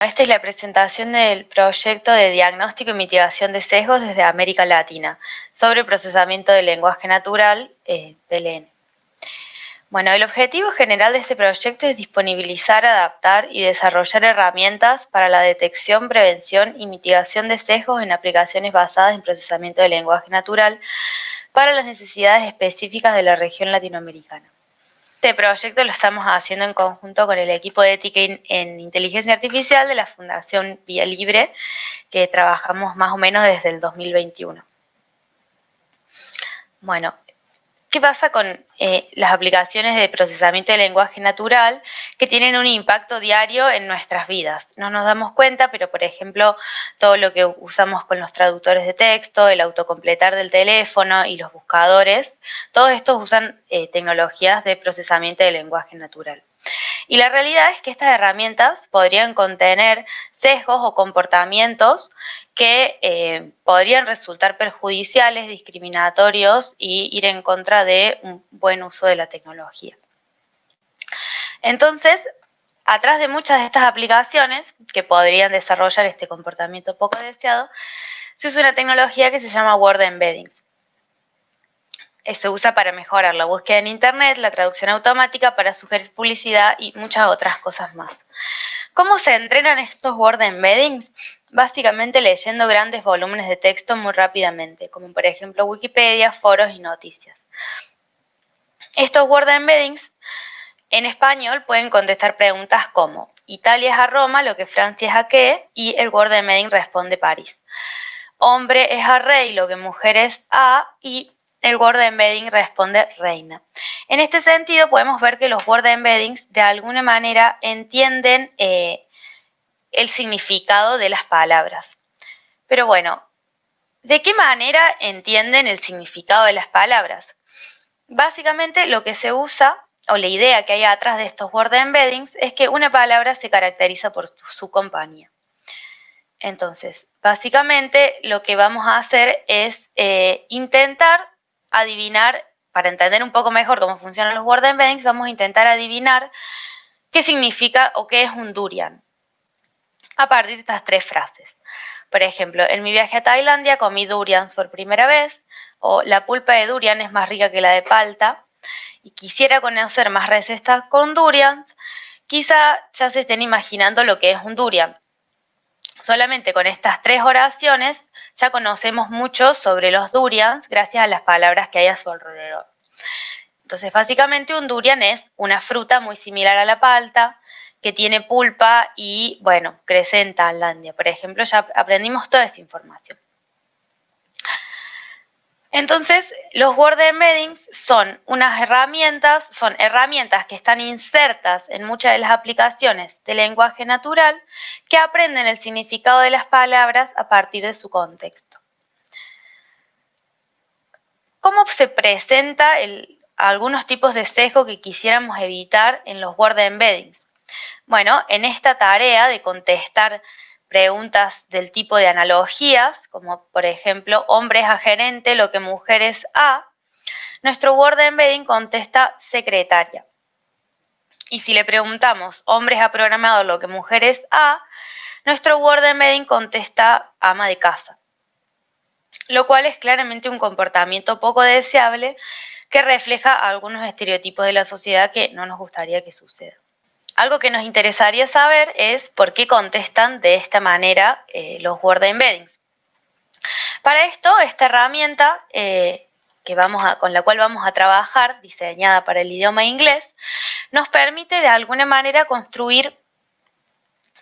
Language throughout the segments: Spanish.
Esta es la presentación del proyecto de diagnóstico y mitigación de sesgos desde América Latina sobre procesamiento del lenguaje natural, eh, PLN. Bueno, el objetivo general de este proyecto es disponibilizar, adaptar y desarrollar herramientas para la detección, prevención y mitigación de sesgos en aplicaciones basadas en procesamiento del lenguaje natural para las necesidades específicas de la región latinoamericana. Este proyecto lo estamos haciendo en conjunto con el equipo de ética en inteligencia artificial de la Fundación Vía Libre, que trabajamos más o menos desde el 2021. Bueno, ¿Qué pasa con eh, las aplicaciones de procesamiento de lenguaje natural que tienen un impacto diario en nuestras vidas? No nos damos cuenta, pero por ejemplo, todo lo que usamos con los traductores de texto, el autocompletar del teléfono y los buscadores, todos estos usan eh, tecnologías de procesamiento de lenguaje natural. Y la realidad es que estas herramientas podrían contener sesgos o comportamientos que eh, podrían resultar perjudiciales, discriminatorios y ir en contra de un buen uso de la tecnología. Entonces, atrás de muchas de estas aplicaciones que podrían desarrollar este comportamiento poco deseado, se usa una tecnología que se llama Word Embeddings. Eh, se usa para mejorar la búsqueda en Internet, la traducción automática, para sugerir publicidad y muchas otras cosas más. ¿Cómo se entrenan estos Word Embeddings? Básicamente leyendo grandes volúmenes de texto muy rápidamente, como por ejemplo Wikipedia, foros y noticias. Estos Word Embeddings en español pueden contestar preguntas como Italia es a Roma, lo que Francia es a qué, y el Word Embedding responde París. Hombre es a rey, lo que mujer es a, y el Word Embedding responde reina. En este sentido, podemos ver que los Word Embeddings de alguna manera entienden eh, el significado de las palabras. Pero bueno, ¿de qué manera entienden el significado de las palabras? Básicamente lo que se usa, o la idea que hay atrás de estos Word Embeddings, es que una palabra se caracteriza por su compañía. Entonces, básicamente lo que vamos a hacer es eh, intentar adivinar, para entender un poco mejor cómo funcionan los word embeddings, vamos a intentar adivinar qué significa o qué es un durian a partir de estas tres frases. Por ejemplo, en mi viaje a Tailandia comí durians por primera vez, o la pulpa de durian es más rica que la de palta, y quisiera conocer más recetas con durians, quizá ya se estén imaginando lo que es un durian. Solamente con estas tres oraciones ya conocemos mucho sobre los durians gracias a las palabras que hay a su alrededor. Entonces, básicamente un durian es una fruta muy similar a la palta, que tiene pulpa y, bueno, crece en Tailandia. Por ejemplo, ya aprendimos toda esa información. Entonces, los Word Embeddings son unas herramientas, son herramientas que están insertas en muchas de las aplicaciones de lenguaje natural que aprenden el significado de las palabras a partir de su contexto. ¿Cómo se presenta algunos tipos de sesgo que quisiéramos evitar en los Word Embeddings? Bueno, en esta tarea de contestar preguntas del tipo de analogías, como por ejemplo, hombre es a gerente, lo que mujer es a, nuestro Word Embedding contesta secretaria. Y si le preguntamos hombre es a programador, lo que mujer es a, nuestro Word Embedding contesta ama de casa. Lo cual es claramente un comportamiento poco deseable que refleja algunos estereotipos de la sociedad que no nos gustaría que suceda. Algo que nos interesaría saber es por qué contestan de esta manera eh, los Word Embeddings. Para esto, esta herramienta eh, que vamos con la cual vamos a trabajar, diseñada para el idioma inglés, nos permite de alguna manera construir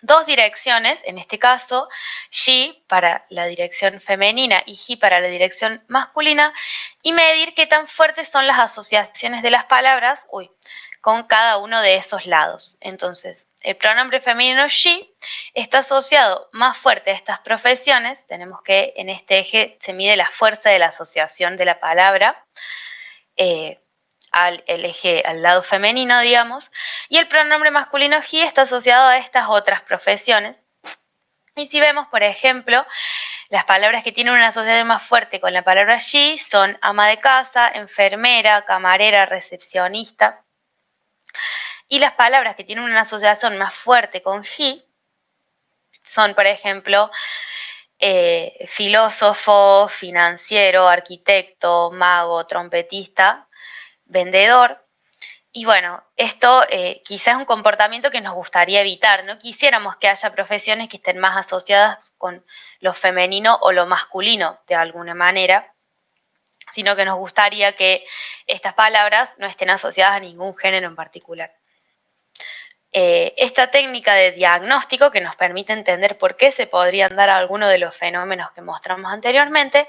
dos direcciones, en este caso, she para la dirección femenina y he para la dirección masculina, y medir qué tan fuertes son las asociaciones de las palabras, uy, con cada uno de esos lados. Entonces, el pronombre femenino she está asociado más fuerte a estas profesiones. Tenemos que en este eje se mide la fuerza de la asociación de la palabra eh, al eje al lado femenino, digamos. Y el pronombre masculino he está asociado a estas otras profesiones. Y si vemos, por ejemplo, las palabras que tienen una asociación más fuerte con la palabra she son ama de casa, enfermera, camarera, recepcionista. Y las palabras que tienen una asociación más fuerte con he son, por ejemplo, eh, filósofo, financiero, arquitecto, mago, trompetista, vendedor. Y bueno, esto eh, quizás es un comportamiento que nos gustaría evitar. No quisiéramos que haya profesiones que estén más asociadas con lo femenino o lo masculino de alguna manera, sino que nos gustaría que estas palabras no estén asociadas a ningún género en particular. Eh, esta técnica de diagnóstico que nos permite entender por qué se podrían dar algunos de los fenómenos que mostramos anteriormente,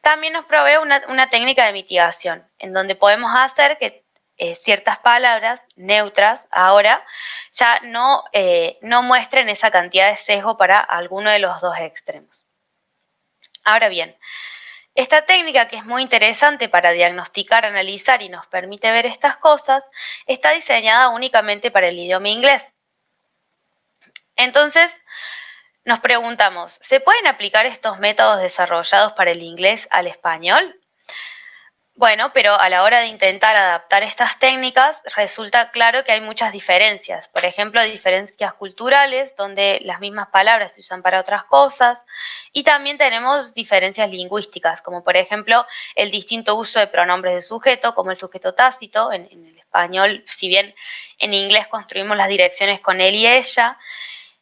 también nos provee una, técnica de mitigación, en donde podemos hacer que eh, ciertas palabras neutras ahora ya no, eh, no muestren esa cantidad de sesgo para alguno de los dos extremos. Ahora bien, esta técnica, que es muy interesante para diagnosticar, analizar y nos permite ver estas cosas, está diseñada únicamente para el idioma inglés. Entonces, nos preguntamos, ¿se pueden aplicar estos métodos desarrollados para el inglés al español? Bueno, pero a la hora de intentar adaptar estas técnicas resulta claro que hay muchas diferencias. Por ejemplo, diferencias culturales, donde las mismas palabras se usan para otras cosas. Y también tenemos diferencias lingüísticas, como por ejemplo el distinto uso de pronombres de sujeto, como el sujeto tácito. En, el español, si bien en inglés construimos las direcciones con él y ella,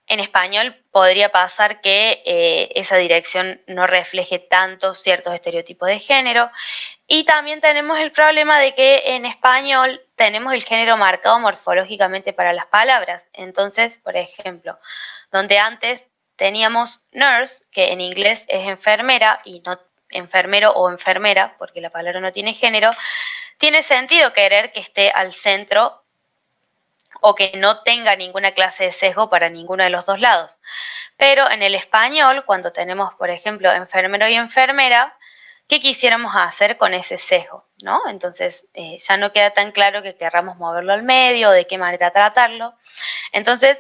en español podría pasar que eh, esa dirección no refleje tanto ciertos estereotipos de género. Y también tenemos el problema de que en español tenemos el género marcado morfológicamente para las palabras. Entonces, por ejemplo, donde antes teníamos nurse, que en inglés es enfermera y no enfermero o enfermera, porque la palabra no tiene género, tiene sentido querer que esté al centro o que no tenga ninguna clase de sesgo para ninguno de los dos lados. Pero en el español, cuando tenemos, por ejemplo, enfermero y enfermera, qué quisiéramos hacer con ese sesgo, ¿no? Entonces eh, ya no queda tan claro que querramos moverlo al medio, de qué manera tratarlo. Entonces,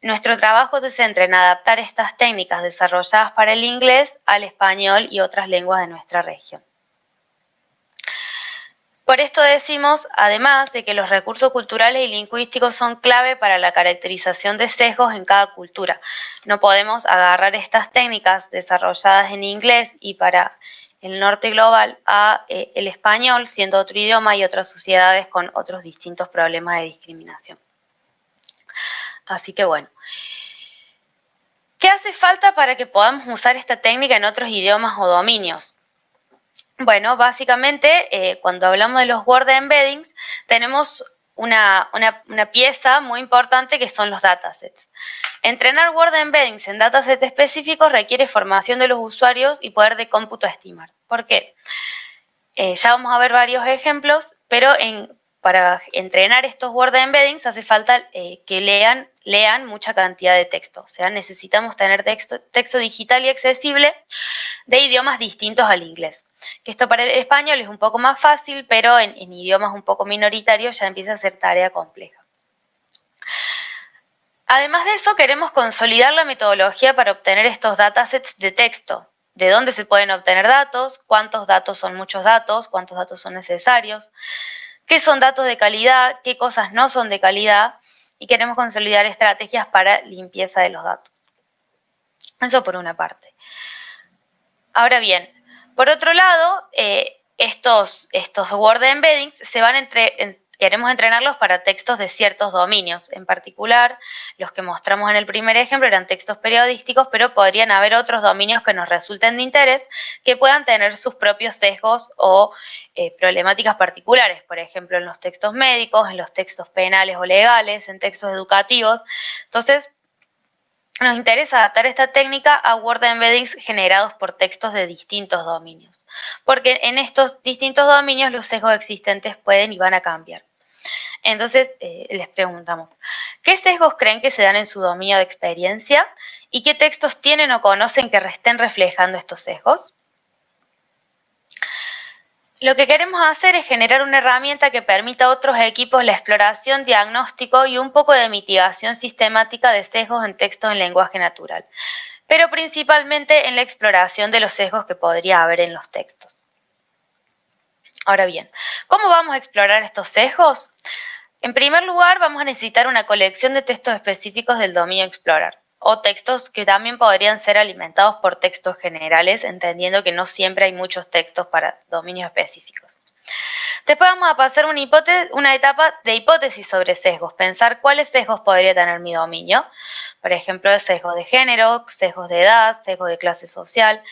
nuestro trabajo se centra en adaptar estas técnicas desarrolladas para el inglés al español y otras lenguas de nuestra región. Por esto decimos, además, de que los recursos culturales y lingüísticos son clave para la caracterización de sesgos en cada cultura. No podemos agarrar estas técnicas desarrolladas en inglés y para el norte global a eh, el español, siendo otro idioma y otras sociedades con otros distintos problemas de discriminación. Así que bueno. ¿Qué hace falta para que podamos usar esta técnica en otros idiomas o dominios? Bueno, básicamente, eh, cuando hablamos de los Word Embeddings, tenemos una, pieza muy importante que son los datasets. Entrenar Word Embeddings en datasets específicos requiere formación de los usuarios y poder de cómputo estimar. ¿Por qué? Eh, ya vamos a ver varios ejemplos, pero para entrenar estos Word Embeddings hace falta eh, que lean, mucha cantidad de texto. O sea, necesitamos tener texto digital y accesible de idiomas distintos al inglés. Que esto para el español es un poco más fácil, pero en idiomas un poco minoritarios ya empieza a ser tarea compleja. Además de eso, queremos consolidar la metodología para obtener estos datasets de texto. De dónde se pueden obtener datos, cuántos datos son muchos datos, cuántos datos son necesarios, qué son datos de calidad, qué cosas no son de calidad, y queremos consolidar estrategias para limpieza de los datos. Eso por una parte. Ahora bien, por otro lado, eh, estos, estos Word Embeddings se van entre, Queremos entrenarlos para textos de ciertos dominios. En particular, los que mostramos en el primer ejemplo eran textos periodísticos, pero podrían haber otros dominios que nos resulten de interés que puedan tener sus propios sesgos o eh, problemáticas particulares. Por ejemplo, en los textos médicos, en los textos penales o legales, en textos educativos. Entonces, nos interesa adaptar esta técnica a Word Embeddings generados por textos de distintos dominios, porque en estos distintos dominios los sesgos existentes pueden y van a cambiar. Entonces, eh, les preguntamos, ¿qué sesgos creen que se dan en su dominio de experiencia y qué textos tienen o conocen que estén reflejando estos sesgos? Lo que queremos hacer es generar una herramienta que permita a otros equipos la exploración, diagnóstico y un poco de mitigación sistemática de sesgos en textos en lenguaje natural, pero principalmente en la exploración de los sesgos que podría haber en los textos. Ahora bien, ¿cómo vamos a explorar estos sesgos? En primer lugar, vamos a necesitar una colección de textos específicos del dominio Explorer. O textos que también podrían ser alimentados por textos generales, entendiendo que no siempre hay muchos textos para dominios específicos. Después vamos a pasar una, una etapa de hipótesis sobre sesgos, pensar cuáles sesgos podría tener mi dominio, por ejemplo, sesgos de género, sesgos de edad, sesgos de clase social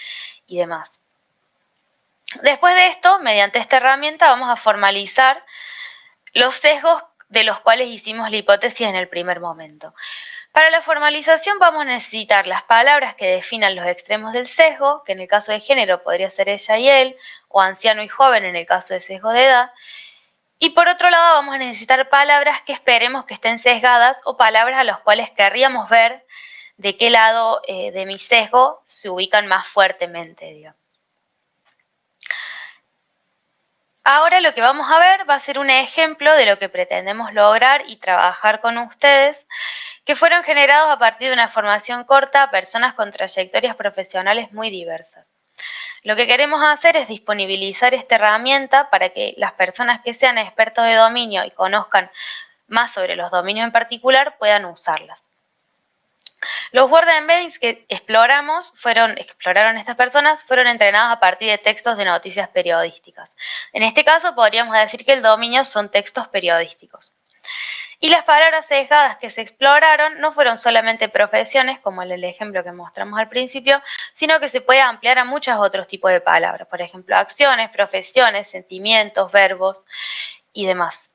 y demás. Después de esto, mediante esta herramienta vamos a formalizar los sesgos de los cuales hicimos la hipótesis en el primer momento. Para la formalización vamos a necesitar las palabras que definan los extremos del sesgo, que en el caso de género podría ser ella y él, o anciano y joven en el caso de sesgo de edad. Y por otro lado vamos a necesitar palabras que esperemos que estén sesgadas o palabras a las cuales querríamos ver de qué lado eh, de mi sesgo se ubican más fuertemente, Ahora lo que vamos a ver va a ser un ejemplo de lo que pretendemos lograr y trabajar con ustedes que fueron generados a partir de una formación corta a personas con trayectorias profesionales muy diversas. Lo que queremos hacer es disponibilizar esta herramienta para que las personas que sean expertos de dominio y conozcan más sobre los dominios en particular puedan usarlas. Los word embeddings que exploramos fueron, exploraron estas personas fueron entrenados a partir de textos de noticias periodísticas. En este caso podríamos decir que el dominio son textos periodísticos. Y las palabras sesgadas que se exploraron no fueron solamente profesiones, como el ejemplo que mostramos al principio, sino que se puede ampliar a muchos otros tipos de palabras, por ejemplo, acciones, profesiones, sentimientos, verbos y demás.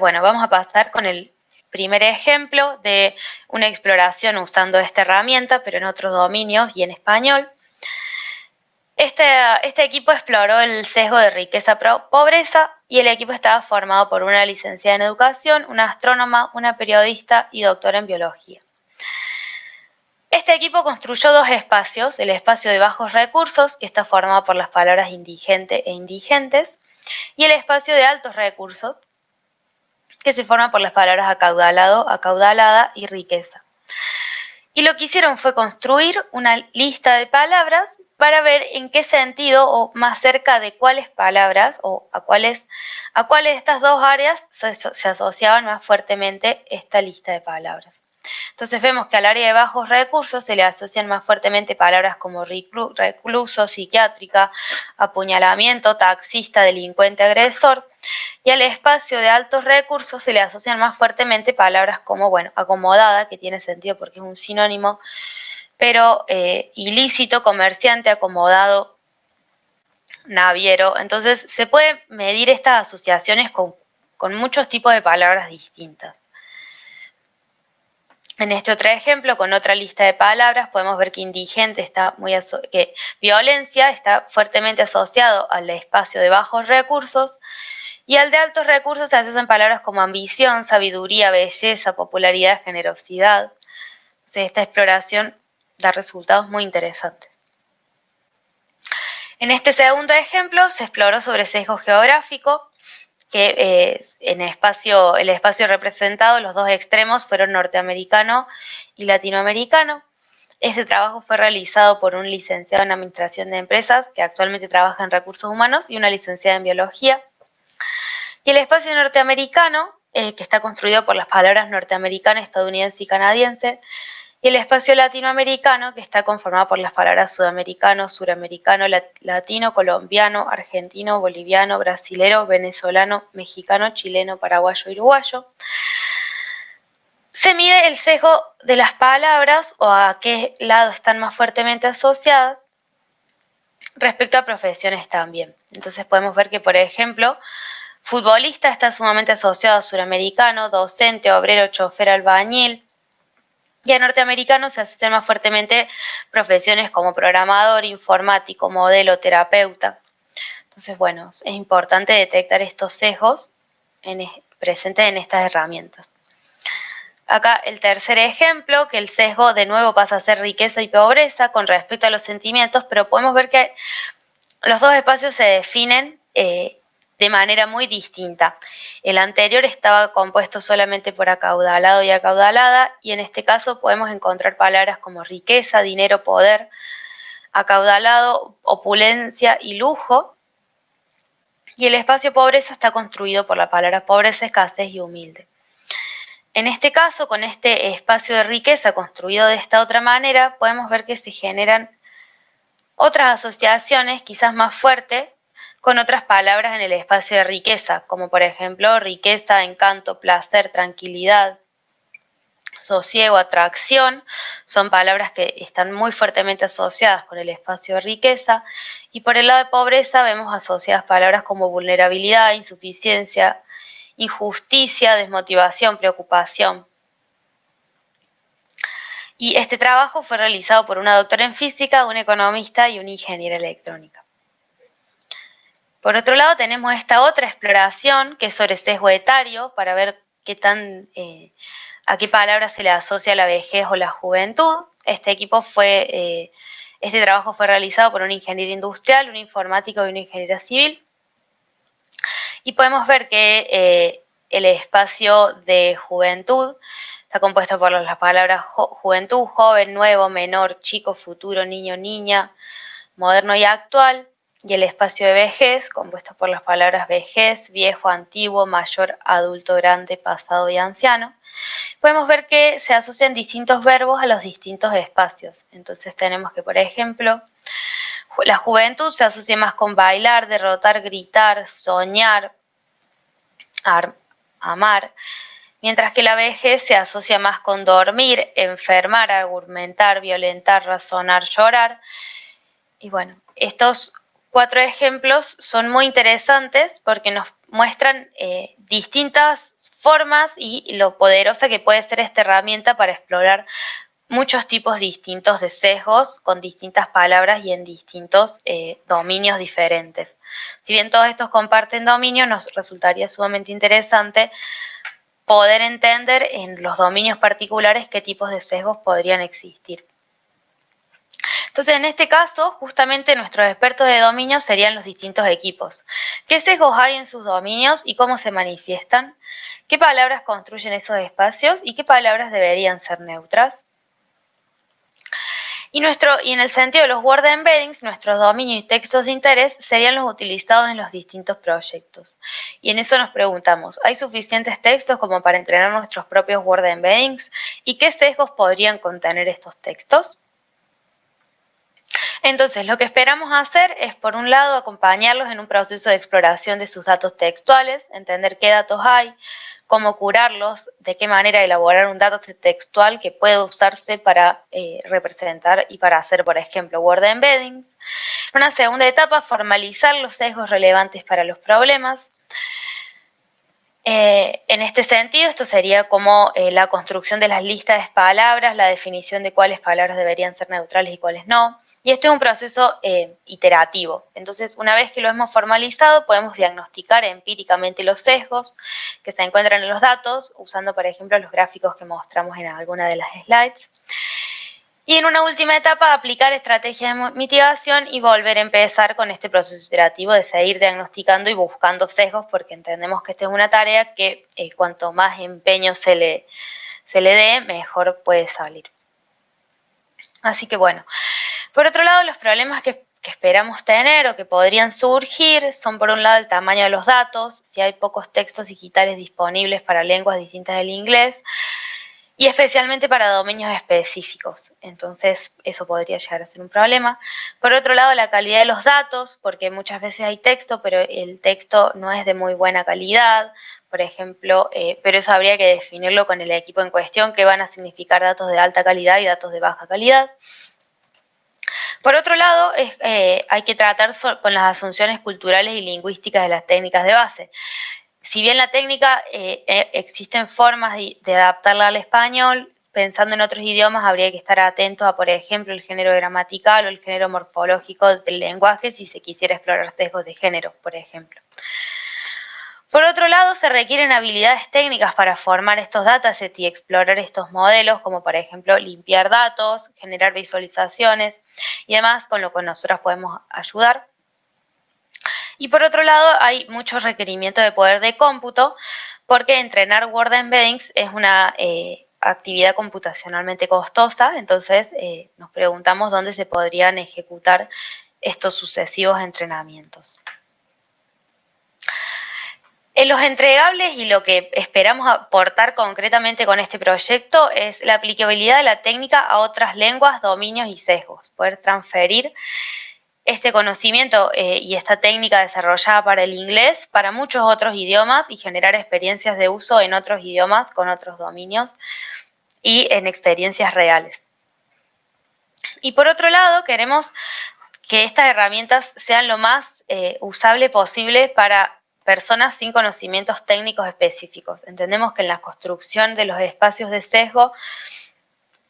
bueno, vamos a pasar con el primer ejemplo de una exploración usando esta herramienta, pero en otros dominios y en español. Este, este, equipo exploró el sesgo de riqueza-pobreza y el equipo estaba formado por una licenciada en educación, una astrónoma, una periodista y doctora en biología. Este equipo construyó dos espacios, el espacio de bajos recursos, que está formado por las palabras indigente e indigentes, y el espacio de altos recursos, que se forma por las palabras acaudalado, acaudalada y riqueza. Y lo que hicieron fue construir una lista de palabras para ver en qué sentido o más cerca de cuáles palabras o a cuáles, a cuáles de estas dos áreas se, asociaban más fuertemente esta lista de palabras. Entonces vemos que al área de bajos recursos se le asocian más fuertemente palabras como recluso, psiquiátrica, apuñalamiento, taxista, delincuente, agresor. Y al espacio de altos recursos se le asocian más fuertemente palabras como, bueno, acomodada, que tiene sentido porque es un sinónimo pero eh, ilícito, comerciante, acomodado, naviero. Entonces se puede medir estas asociaciones con, muchos tipos de palabras distintas. En este otro ejemplo, con otra lista de palabras, podemos ver que indigente está muy que violencia está fuertemente asociado al espacio de bajos recursos y al de altos recursos se asocian palabras como ambición, sabiduría, belleza, popularidad, generosidad. Esta exploración da resultados muy interesantes. En este segundo ejemplo se exploró sobre sesgo geográfico, que eh, en espacio, el espacio representado, los dos extremos fueron norteamericano y latinoamericano. Este trabajo fue realizado por un licenciado en Administración de Empresas que actualmente trabaja en Recursos Humanos y una licenciada en Biología. Y el espacio norteamericano, eh, que está construido por las palabras norteamericana, estadounidense y canadiense, y el espacio latinoamericano, que está conformado por las palabras sudamericano, suramericano, latino, colombiano, argentino, boliviano, brasilero, venezolano, mexicano, chileno, paraguayo uruguayo. Se mide el sesgo de las palabras o a qué lado están más fuertemente asociadas respecto a profesiones también. Entonces podemos ver que, por ejemplo, futbolista está sumamente asociado a suramericano, docente, obrero, chofer, albañil, y a norteamericanos se asocian más fuertemente profesiones como programador, informático, modelo, terapeuta. Entonces, bueno, es importante detectar estos sesgos presentes en estas herramientas. Acá el tercer ejemplo, que el sesgo de nuevo pasa a ser riqueza y pobreza con respecto a los sentimientos, pero podemos ver que los dos espacios se definen eh, de manera muy distinta. El anterior estaba compuesto solamente por acaudalado y acaudalada y en este caso podemos encontrar palabras como riqueza, dinero, poder, acaudalado, opulencia y lujo. Y el espacio pobreza está construido por la palabra pobreza, escasez y humilde. En este caso, con este espacio de riqueza construido de esta otra manera, podemos ver que se generan otras asociaciones, quizás más fuertes, con otras palabras en el espacio de riqueza, como por ejemplo riqueza, encanto, placer, tranquilidad, sosiego, atracción, son palabras que están muy fuertemente asociadas con el espacio de riqueza. Y por el lado de pobreza vemos asociadas palabras como vulnerabilidad, insuficiencia, injusticia, desmotivación, preocupación. Y este trabajo fue realizado por una doctora en física, un economista y una ingeniera electrónica. Por otro lado, tenemos esta otra exploración que es sobre sesgo etario para ver qué tan eh, a qué palabra se le asocia la vejez o la juventud. Este equipo fue, eh, este trabajo fue realizado por un ingeniero industrial, un informático y una ingeniera civil. Y podemos ver que eh, el espacio de juventud está compuesto por las palabras juventud, joven, nuevo, menor, chico, futuro, niño, niña, moderno y actual. Y el espacio de vejez, compuesto por las palabras vejez, viejo, antiguo, mayor, adulto, grande, pasado y anciano podemos ver que se asocian distintos verbos a los distintos espacios. Entonces tenemos que, por ejemplo, la juventud se asocia más con bailar, derrotar, gritar, soñar, amar, mientras que la vejez se asocia más con dormir, enfermar, argumentar, violentar, razonar, llorar. Y bueno, estos cuatro ejemplos son muy interesantes porque nos muestran eh, distintas formas y lo poderosa que puede ser esta herramienta para explorar muchos tipos distintos de sesgos con distintas palabras y en distintos eh, dominios diferentes. Si bien todos estos comparten dominio, nos resultaría sumamente interesante poder entender en los dominios particulares qué tipos de sesgos podrían existir. Entonces, en este caso, justamente nuestros expertos de dominio serían los distintos equipos. ¿Qué sesgos hay en sus dominios y cómo se manifiestan? ¿Qué palabras construyen esos espacios y qué palabras deberían ser neutras? Y, nuestro, y en el sentido de los word embeddings, nuestros dominios y textos de interés serían los utilizados en los distintos proyectos. Y en eso nos preguntamos, ¿hay suficientes textos como para entrenar nuestros propios word embeddings? ¿Y qué sesgos podrían contener estos textos? Entonces, lo que esperamos hacer es, por un lado, acompañarlos en un proceso de exploración de sus datos textuales, entender qué datos hay, cómo curarlos, de qué manera elaborar un dato textual que pueda usarse para eh, representar y para hacer, por ejemplo, Word embeddings. En una segunda etapa, formalizar los sesgos relevantes para los problemas. Eh, en este sentido, esto sería como eh, la construcción de las listas de palabras, la definición de cuáles palabras deberían ser neutrales y cuáles no, y esto es un proceso eh, iterativo. Entonces, una vez que lo hemos formalizado, podemos diagnosticar empíricamente los sesgos que se encuentran en los datos, usando, por ejemplo, los gráficos que mostramos en alguna de las slides. Y en una última etapa, aplicar estrategias de mitigación y volver a empezar con este proceso iterativo de seguir diagnosticando y buscando sesgos, porque entendemos que esta es una tarea que eh, cuanto más empeño se le, se le dé, mejor puede salir. Así que bueno, por otro lado, los problemas que, esperamos tener o que podrían surgir son por un lado el tamaño de los datos, si hay pocos textos digitales disponibles para lenguas distintas del inglés, y especialmente para dominios específicos. Entonces, eso podría llegar a ser un problema. Por otro lado, la calidad de los datos, porque muchas veces hay texto, pero el texto no es de muy buena calidad, por ejemplo, eh, pero eso habría que definirlo con el equipo en cuestión, que van a significar datos de alta calidad y datos de baja calidad. Por otro lado, eh, hay que tratar con las asunciones culturales y lingüísticas de las técnicas de base. Si bien la técnica eh, eh, existen formas de, adaptarla al español, pensando en otros idiomas habría que estar atentos a, por ejemplo, el género gramatical o el género morfológico del lenguaje si se quisiera explorar sesgos de género, por ejemplo. Por otro lado, se requieren habilidades técnicas para formar estos datasets y explorar estos modelos, como por ejemplo limpiar datos, generar visualizaciones y demás, con lo que nosotros podemos ayudar. Y por otro lado, hay muchos requerimientos de poder de cómputo, porque entrenar Word Embeddings es una eh, actividad computacionalmente costosa, entonces eh, nos preguntamos dónde se podrían ejecutar estos sucesivos entrenamientos. En los entregables y lo que esperamos aportar concretamente con este proyecto es la aplicabilidad de la técnica a otras lenguas, dominios y sesgos, poder transferir este conocimiento eh, y esta técnica desarrollada para el inglés para muchos otros idiomas y generar experiencias de uso en otros idiomas con otros dominios y en experiencias reales. Y por otro lado, queremos que estas herramientas sean lo más eh, usable posible para personas sin conocimientos técnicos específicos. Entendemos que en la construcción de los espacios de sesgo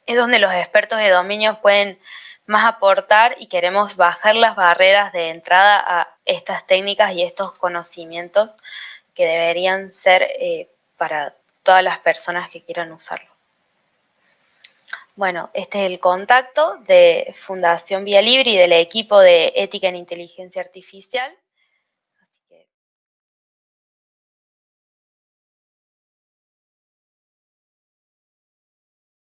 es donde los expertos de dominio pueden más aportar y queremos bajar las barreras de entrada a estas técnicas y estos conocimientos que deberían ser eh, para todas las personas que quieran usarlo. Bueno, este es el contacto de Fundación Vía Libre y del equipo de Ética en Inteligencia Artificial.